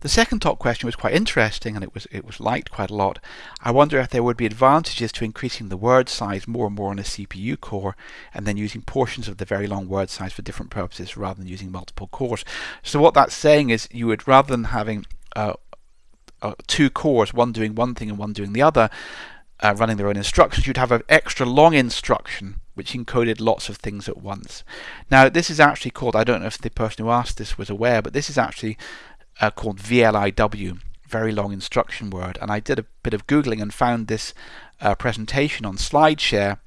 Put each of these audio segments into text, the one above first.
The second top question was quite interesting and it was it was liked quite a lot. I wonder if there would be advantages to increasing the word size more and more on a CPU core and then using portions of the very long word size for different purposes rather than using multiple cores. So what that's saying is you would rather than having uh, uh, two cores, one doing one thing and one doing the other, uh, running their own instructions, you'd have an extra long instruction which encoded lots of things at once. Now this is actually called, I don't know if the person who asked this was aware, but this is actually uh, called VLIW, very long instruction word. And I did a bit of Googling and found this uh, presentation on SlideShare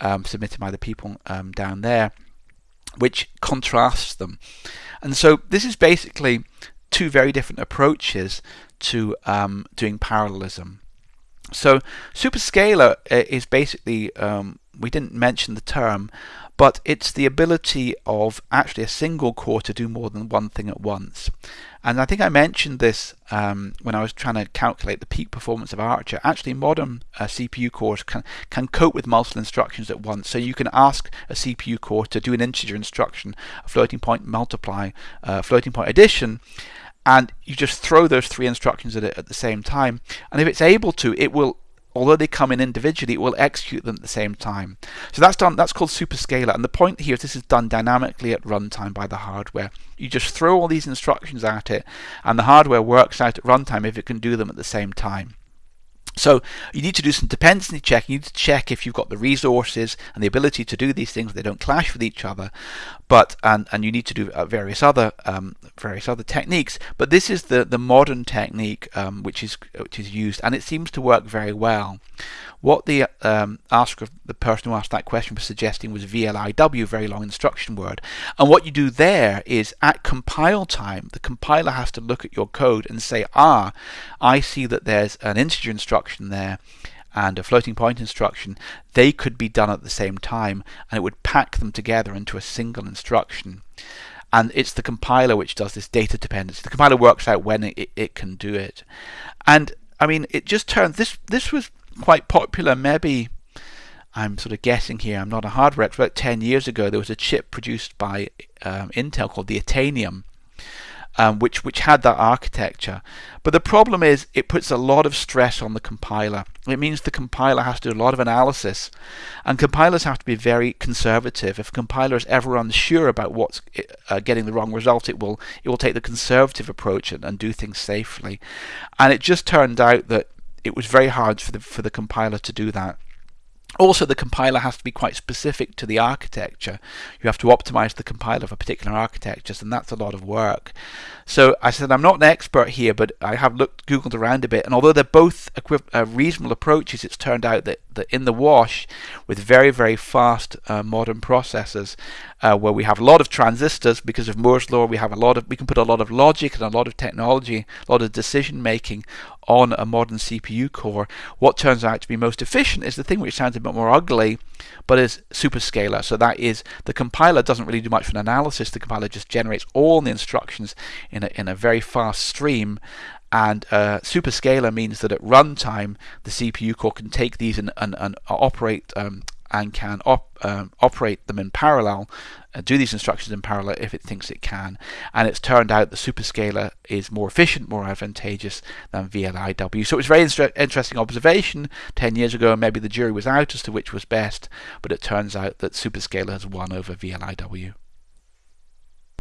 um, submitted by the people um, down there, which contrasts them. And so this is basically two very different approaches to um, doing parallelism. So superscalar uh, is basically, um, we didn't mention the term, but it's the ability of actually a single core to do more than one thing at once. And I think I mentioned this um, when I was trying to calculate the peak performance of Archer. Actually, modern uh, CPU cores can, can cope with multiple instructions at once. So you can ask a CPU core to do an integer instruction, a floating point multiply, uh, floating point addition, and you just throw those three instructions at it at the same time. And if it's able to, it will although they come in individually, it will execute them at the same time. So that's done. That's called superscalar. And the point here is this is done dynamically at runtime by the hardware. You just throw all these instructions at it, and the hardware works out at runtime if it can do them at the same time. So you need to do some dependency checking. You need to check if you've got the resources and the ability to do these things. They don't clash with each other, but and and you need to do uh, various other um, various other techniques. But this is the the modern technique um, which is which is used, and it seems to work very well. What the um, asker, the person who asked that question was suggesting was VLIW, very long instruction word. And what you do there is at compile time, the compiler has to look at your code and say, ah, I see that there's an integer instruction there and a floating point instruction, they could be done at the same time and it would pack them together into a single instruction. And it's the compiler which does this data dependency. The compiler works out when it, it can do it. And I mean, it just turns, this, this was quite popular maybe I'm sort of guessing here, I'm not a hardware expert, 10 years ago there was a chip produced by um, Intel called the Itanium, um, which, which had that architecture. But the problem is it puts a lot of stress on the compiler. It means the compiler has to do a lot of analysis, and compilers have to be very conservative. If a compiler is ever unsure about what's uh, getting the wrong result, it will, it will take the conservative approach and, and do things safely. And it just turned out that it was very hard for the for the compiler to do that. Also, the compiler has to be quite specific to the architecture. You have to optimize the compiler for particular architectures, and that's a lot of work. So I said I'm not an expert here, but I have looked, googled around a bit, and although they're both uh, reasonable approaches, it's turned out that, that in the wash, with very very fast uh, modern processors, uh, where we have a lot of transistors because of Moore's law, we have a lot of we can put a lot of logic and a lot of technology, a lot of decision making on a modern CPU core, what turns out to be most efficient is the thing which sounds a bit more ugly, but is superscalar. So that is the compiler doesn't really do much for an analysis. The compiler just generates all the instructions in a, in a very fast stream. And uh, superscalar means that at runtime, the CPU core can take these and, and, and operate um, and can op, um, operate them in parallel, uh, do these instructions in parallel if it thinks it can. And it's turned out the superscalar is more efficient, more advantageous than VLIW. So it was a very inter interesting observation 10 years ago, and maybe the jury was out as to which was best, but it turns out that superscalar has won over VLIW.